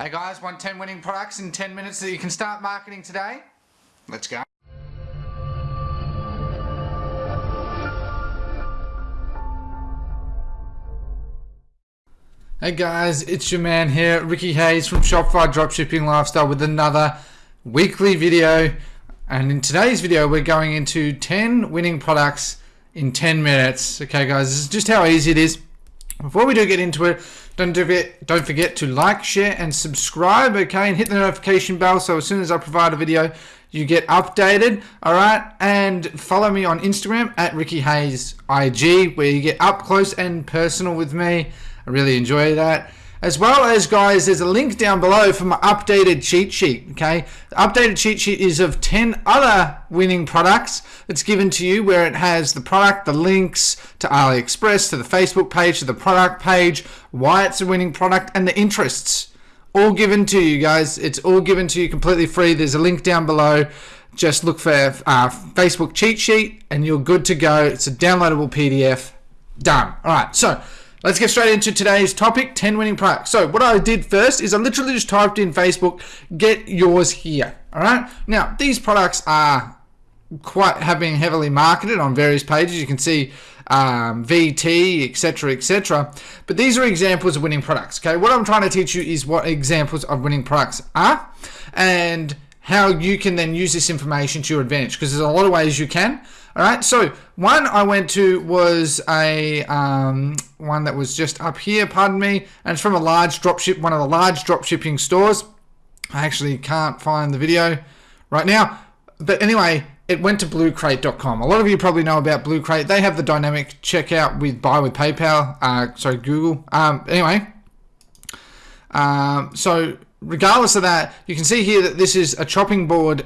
Hey guys, want 10 winning products in 10 minutes that you can start marketing today? Let's go. Hey guys, it's your man here, Ricky Hayes from Shopify Dropshipping Lifestyle with another weekly video. And in today's video, we're going into 10 winning products in 10 minutes. Okay guys, this is just how easy it is. Before we do get into it, don't forget, don't forget to like, share, and subscribe, okay? And hit the notification bell so as soon as I provide a video, you get updated, all right? And follow me on Instagram at Ricky Hayes IG, where you get up close and personal with me. I really enjoy that. As well as, guys, there's a link down below for my updated cheat sheet, okay? The updated cheat sheet is of 10 other winning products that's given to you where it has the product, the links to AliExpress, to the Facebook page, to the product page, why it's a winning product, and the interests. All given to you, guys. It's all given to you completely free. There's a link down below. Just look for uh, Facebook cheat sheet and you're good to go. It's a downloadable PDF. Done. All right, so Let's get straight into today's topic 10 winning products. So, what I did first is I literally just typed in Facebook, get yours here. All right. Now, these products are quite have been heavily marketed on various pages. You can see um, VT, etc., etc. But these are examples of winning products. Okay. What I'm trying to teach you is what examples of winning products are and how you can then use this information to your advantage because there's a lot of ways you can. All right, so one I went to was a um, one that was just up here, pardon me, and it's from a large dropship, one of the large dropshipping stores. I actually can't find the video right now, but anyway, it went to bluecrate.com. A lot of you probably know about Blue Crate. They have the dynamic checkout with buy with PayPal. Uh, sorry, Google. Um, anyway, um, so regardless of that, you can see here that this is a chopping board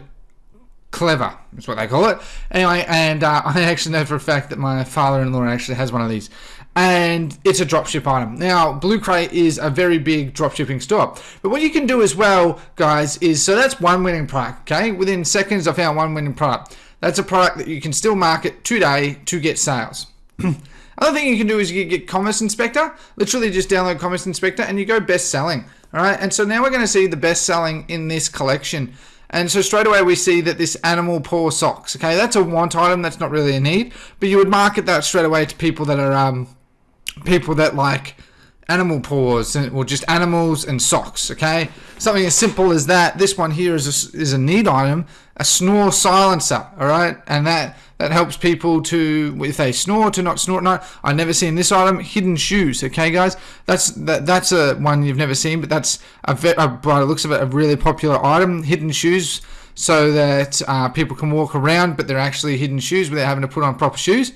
clever is what they call it. Anyway and uh, I actually know for a fact that my father-in-law actually has one of these. And it's a dropship item. Now Blue Crate is a very big dropshipping store. But what you can do as well guys is so that's one winning product okay? Within seconds I found one winning product that's a product that you can still market today to get sales. Other thing you can do is you get Commerce Inspector. Literally just download Commerce Inspector and you go best selling. All right. And so now we're going to see the best selling in this collection. And so straight away we see that this animal paw socks, okay, that's a want item, that's not really a need, but you would market that straight away to people that are, um, people that like animal paws and, or just animals and socks, okay? Something as simple as that. This one here is a, is a need item, a snore silencer, all right? And that that helps people to if they snore to not snort. No, I never seen this item. Hidden shoes. Okay, guys, that's that, that's a one you've never seen, but that's a, a by the looks of it a really popular item. Hidden shoes, so that uh, people can walk around, but they're actually hidden shoes without having to put on proper shoes.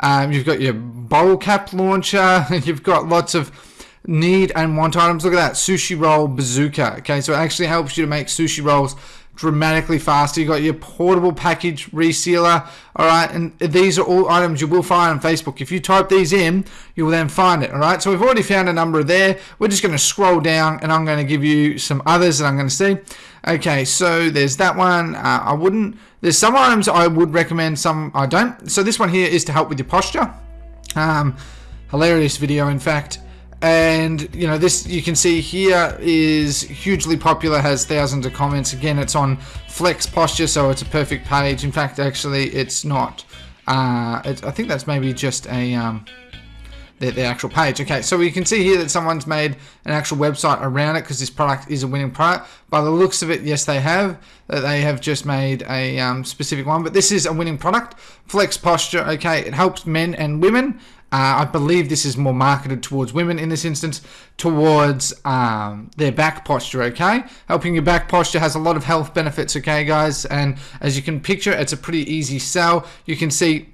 Um, you've got your bowl cap launcher. You've got lots of need and want items. Look at that sushi roll bazooka. Okay, so it actually helps you to make sushi rolls dramatically faster. You got your portable package resealer. All right, and these are all items you will find on Facebook. If you type these in, you will then find it. All right, so we've already found a number there. We're just going to scroll down, and I'm going to give you some others that I'm going to see. Okay, so there's that one. Uh, I wouldn't. There's some items I would recommend. Some I don't. So this one here is to help with your posture. Um, hilarious video, in fact and you know this you can see here is hugely popular has thousands of comments. Again it's on flex posture so it's a perfect page. In fact actually it's not. Uh, it, I think that's maybe just a um, the, the actual page. Okay so you can see here that someone's made an actual website around it because this product is a winning product. By the looks of it yes they have that they have just made a um, specific one but this is a winning product. Flex posture okay it helps men and women uh, I believe this is more marketed towards women in this instance, towards um, their back posture, okay? Helping your back posture has a lot of health benefits, okay, guys? And as you can picture, it's a pretty easy sell. You can see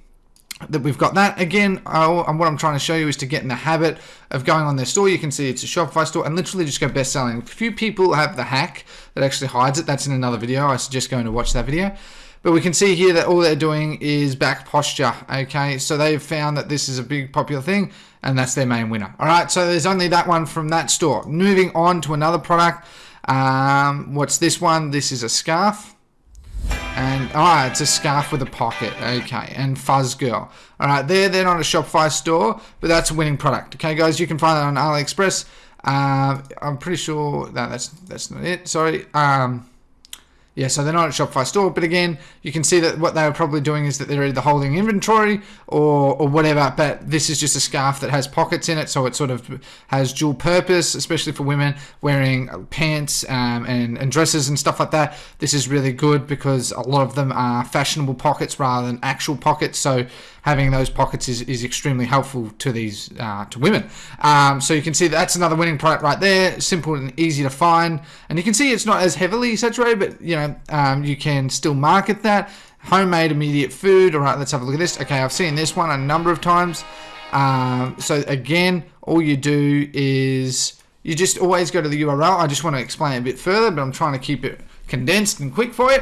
that we've got that again oh, and what I'm trying to show you is to get in the habit of going on their store you can see it's a Shopify store and literally just go best selling a few people have the hack that actually hides it that's in another video I suggest going to watch that video but we can see here that all they're doing is back posture. Okay, so they've found that this is a big popular thing and that's their main winner. All right, so there's only that one from that store. Moving on to another product. Um, what's this one? This is a scarf. And, oh, it's a scarf with a pocket. Okay, and Fuzz Girl. All right, they're, they're not a Shopify store, but that's a winning product. Okay, guys, you can find that on AliExpress. Um, I'm pretty sure that that's that's not it. Sorry. Um, yeah, so they're not at Shopify store, but again, you can see that what they were probably doing is that they're either holding inventory or, or whatever, but this is just a scarf that has pockets in it, so it sort of has dual purpose, especially for women wearing pants um, and, and dresses and stuff like that. This is really good because a lot of them are fashionable pockets rather than actual pockets, so having those pockets is, is extremely helpful to these uh, to women. Um, so you can see that's another winning product right there, simple and easy to find. And you can see it's not as heavily saturated, but you know um, you can still market that homemade immediate food. All right, let's have a look at this. Okay, I've seen this one a number of times. Um, so again, all you do is you just always go to the URL. I just want to explain a bit further, but I'm trying to keep it condensed and quick for you.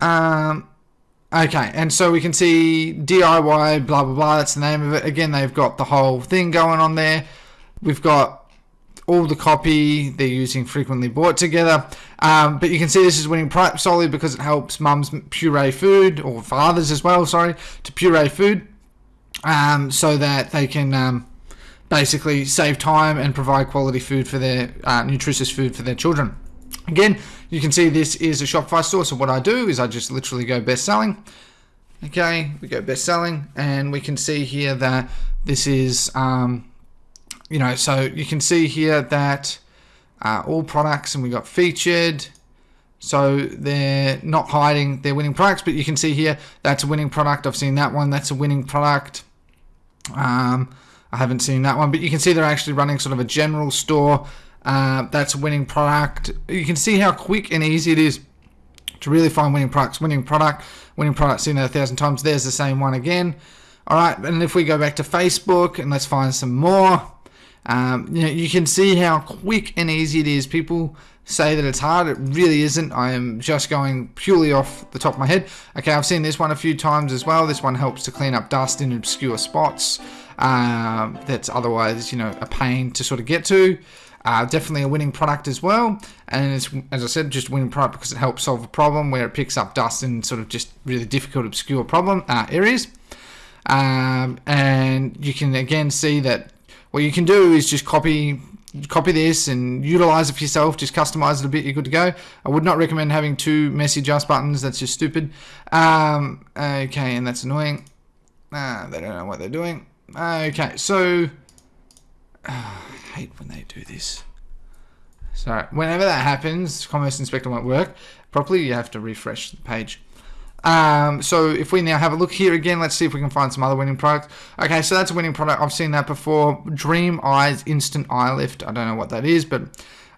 Um, Okay, and so we can see DIY, blah, blah, blah, that's the name of it. Again, they've got the whole thing going on there. We've got all the copy they're using frequently bought together. Um, but you can see this is winning solely because it helps mums puree food, or fathers as well, sorry, to puree food um, so that they can um, basically save time and provide quality food for their, uh, nutritious food for their children. Again, you can see this is a Shopify store. So what I do is I just literally go best selling. Okay, we go best selling and we can see here that this is, um, you know, so you can see here that uh, all products and we got featured. So they're not hiding their winning products, but you can see here that's a winning product. I've seen that one. That's a winning product. Um, I haven't seen that one, but you can see they're actually running sort of a general store uh, that's a winning product. You can see how quick and easy it is to really find winning products. Winning product, winning product seen it a thousand times. There's the same one again. All right, and if we go back to Facebook and let's find some more, um, you know, you can see how quick and easy it is. People say that it's hard. It really isn't. I am just going purely off the top of my head. Okay, I've seen this one a few times as well. This one helps to clean up dust in obscure spots. Um, that's otherwise, you know, a pain to sort of get to. Uh, definitely a winning product as well. And it's, as I said, just a winning product because it helps solve a problem where it picks up dust in sort of just really difficult, obscure problem uh, areas. Um, and you can again see that what you can do is just copy copy this and utilize it for yourself just customize it a bit you're good to go i would not recommend having two messy just buttons that's just stupid um, okay and that's annoying uh, they don't know what they're doing okay so uh, hate when they do this. So whenever that happens, Commerce Inspector won't work properly. You have to refresh the page. Um, so if we now have a look here again, let's see if we can find some other winning products. Okay, so that's a winning product. I've seen that before. Dream Eyes Instant Eye Lift. I don't know what that is, but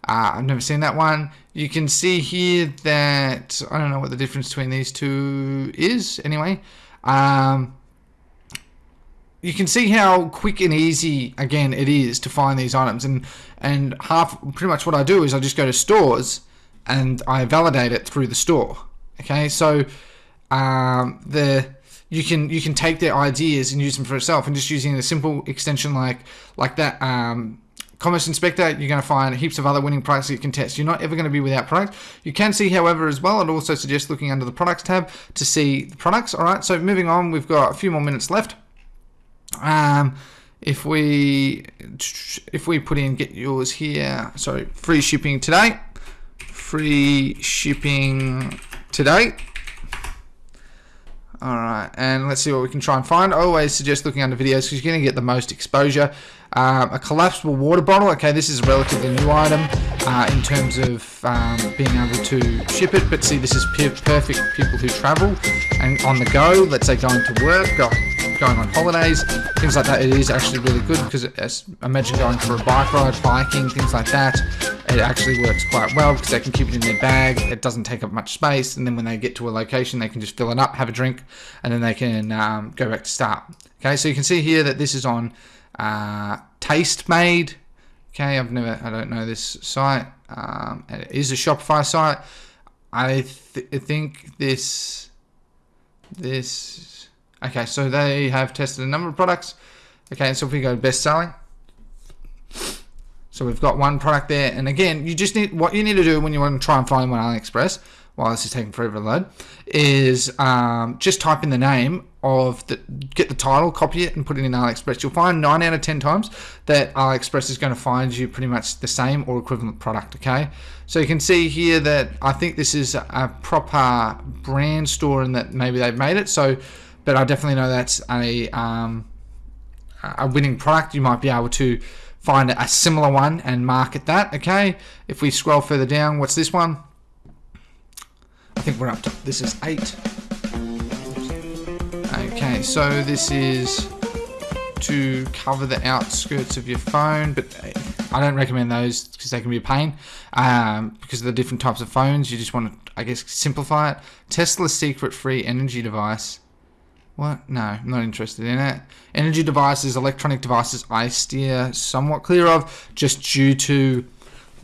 uh, I've never seen that one. You can see here that I don't know what the difference between these two is. Anyway, um, you can see how quick and easy again it is to find these items and and half pretty much what I do is I just go to stores and I validate it through the store okay so um, the you can you can take their ideas and use them for yourself and just using a simple extension like like that um, Commerce Inspector, you're going to find heaps of other winning products you can test. You're not ever going to be without product. You can see, however, as well, I'd also suggest looking under the products tab to see the products. All right, so moving on, we've got a few more minutes left. Um, if we if we put in get yours here, sorry, free shipping today, free shipping today. All right, and let's see what we can try and find. I always suggest looking under videos because you're going to get the most exposure. Um, a collapsible water bottle. Okay, this is a relatively new item uh, in terms of um, being able to ship it. But see, this is perfect people who travel and on the go. Let's say going to work, go, going on holidays, things like that. It is actually really good because imagine going for a bike ride, biking, things like that. It actually works quite well because they can keep it in their bag. It doesn't take up much space, and then when they get to a location, they can just fill it up, have a drink, and then they can um, go back to start. Okay, so you can see here that this is on uh, Tastemade. Okay, I've never, I don't know this site. Um, it is a Shopify site. I th think this, this, okay, so they have tested a number of products. Okay, so if we go best selling, So we've got one product there, and again, you just need what you need to do when you want to try and find one on AliExpress. While this is taking forever to load, is um, just type in the name of the get the title, copy it, and put it in AliExpress. You'll find nine out of ten times that AliExpress is going to find you pretty much the same or equivalent product. Okay, so you can see here that I think this is a proper brand store and that maybe they've made it. So, but I definitely know that's a um, a winning product. You might be able to find a similar one and market that. Okay, if we scroll further down, what's this one? I think we're up to this is eight. Okay, so this is to cover the outskirts of your phone, but I don't recommend those because they can be a pain. Um, because of the different types of phones, you just want to, I guess, simplify it. Tesla's secret-free energy device. What? No, I'm not interested in it. Energy devices, electronic devices, I steer somewhat clear of, just due to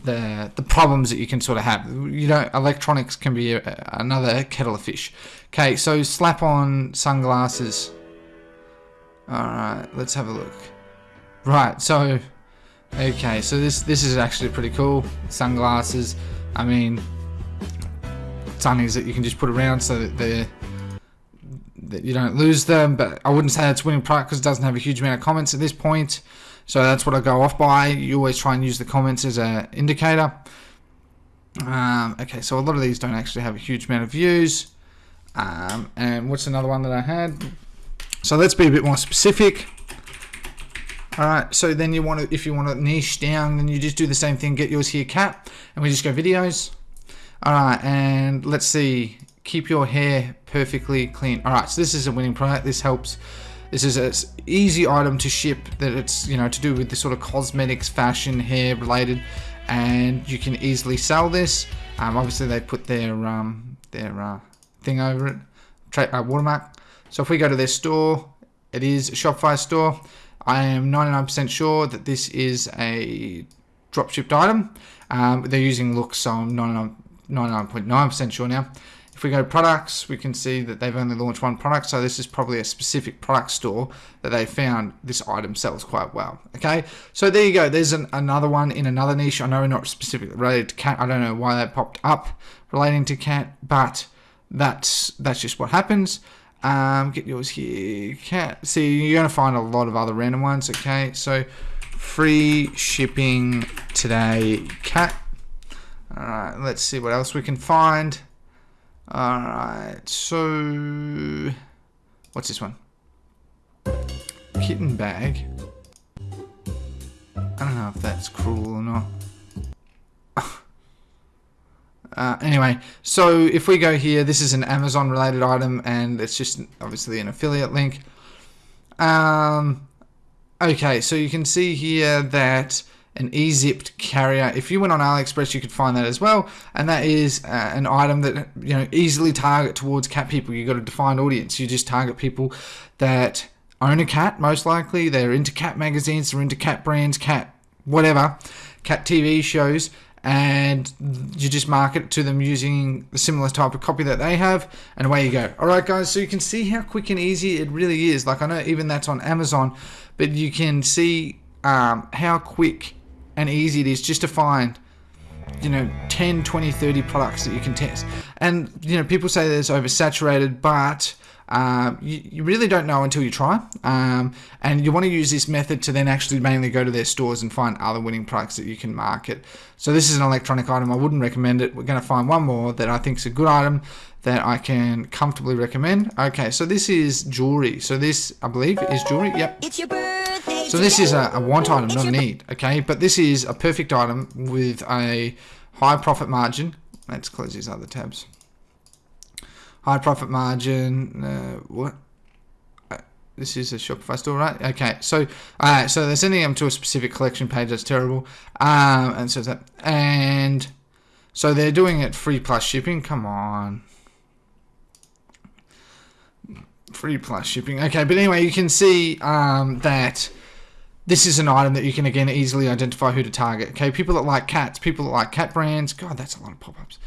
the the problems that you can sort of have. You know, electronics can be a, another kettle of fish. Okay, so slap on sunglasses. Alright, let's have a look. Right, so okay, so this this is actually pretty cool. Sunglasses. I mean sunnies that you can just put around so that they that you don't lose them, but I wouldn't say it's winning product because it doesn't have a huge amount of comments at this point. So that's what I go off by. You always try and use the comments as an indicator. Um, okay, so a lot of these don't actually have a huge amount of views. Um, and what's another one that I had? So let's be a bit more specific. All right, so then you want to, if you want to niche down, then you just do the same thing. Get yours here, cat, and we just go videos. All right, and let's see. Keep your hair perfectly clean. All right, so this is a winning product. This helps. This is an easy item to ship that it's you know to do with the sort of cosmetics, fashion, hair related, and you can easily sell this. Um, obviously, they put their um, their uh, thing over it, tra- uh, watermark. So if we go to their store, it is a Shopify store. I am 99% sure that this is a drop shipped item. Um, they're using Loox, so I'm 99.9% sure now. If we go products, we can see that they've only launched one product, so this is probably a specific product store that they found this item sells quite well. Okay, so there you go. There's an, another one in another niche. I know not specifically related to cat. I don't know why that popped up relating to cat, but that's that's just what happens. Um, get yours here. Cat. See, you're gonna find a lot of other random ones. Okay, so free shipping today, cat. All right, let's see what else we can find. All right, so what's this one? Kitten bag. I don't know if that's cruel or not. Uh, anyway, so if we go here, this is an Amazon related item and it's just obviously an affiliate link. Um, okay, so you can see here that an e-zipped carrier. If you went on AliExpress, you could find that as well. And that is uh, an item that you know easily target towards cat people. You've got a defined audience. You just target people that own a cat, most likely. They're into cat magazines, they're into cat brands, cat whatever, cat TV shows, and you just market to them using the similar type of copy that they have, and away you go. All right, guys. So you can see how quick and easy it really is. Like I know even that's on Amazon, but you can see um, how quick and easy it is just to find you know 10 20 30 products that you can test. And you know people say that it's oversaturated but um, you, you, really don't know until you try. Um, and you want to use this method to then actually mainly go to their stores and find other winning products that you can market. So this is an electronic item. I wouldn't recommend it. We're going to find one more that I think is a good item that I can comfortably recommend. Okay so this is jewelry. So this I believe is jewelry. Yep. It's your birthday so this is a, a want item not a need okay but this is a perfect item with a high profit margin let's close these other tabs high profit margin. Uh, what? Uh, this is a Shopify store, right? Okay, so uh, so they're sending them to a specific collection page. That's terrible. Um, and so that and so they're doing it free plus shipping. Come on, free plus shipping. Okay, but anyway, you can see um, that this is an item that you can again easily identify who to target. Okay, people that like cats, people that like cat brands. God, that's a lot of pop-ups.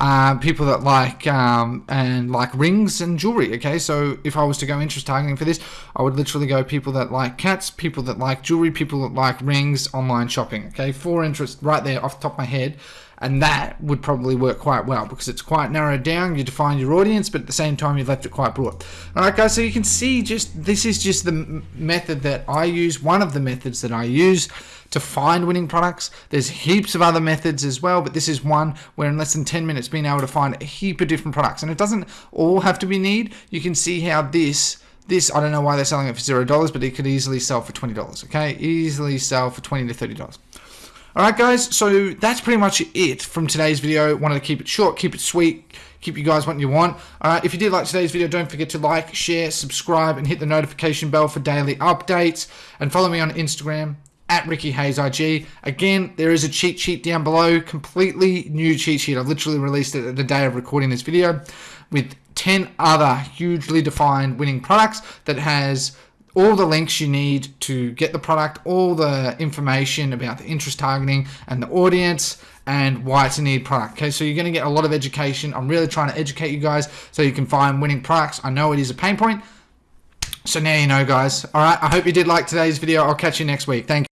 uh, people that like um, and like rings and jewelry. Okay, so if I was to go interest targeting for this, I would literally go people that like cats, people that like jewelry, people that like rings, online shopping. Okay, four interests right there off the top of my head and that would probably work quite well because it's quite narrowed down you define your audience but at the same time you've left it quite broad. All right guys so you can see just this is just the method that I use one of the methods that I use to find winning products. There's heaps of other methods as well but this is one where in less than 10 minutes being able to find a heap of different products. And it doesn't all have to be need. You can see how this this I don't know why they're selling it for zero dollars but it could easily sell for $20 okay? Easily sell for 20 to $30 Alright guys, so that's pretty much it from today's video. Wanted to keep it short, keep it sweet, keep you guys what you want. If you did like today's video, don't forget to like, share, subscribe, and hit the notification bell for daily updates. And follow me on Instagram, at Ricky Hayes IG. Again, there is a cheat sheet down below, completely new cheat sheet. I've literally released it the day of recording this video with 10 other hugely defined winning products that has all the links you need to get the product, all the information about the interest targeting and the audience and why it's a need product. Okay, so you're going to get a lot of education. I'm really trying to educate you guys so you can find winning products. I know it is a pain point. So now you know, guys. All right, I hope you did like today's video. I'll catch you next week. Thank you.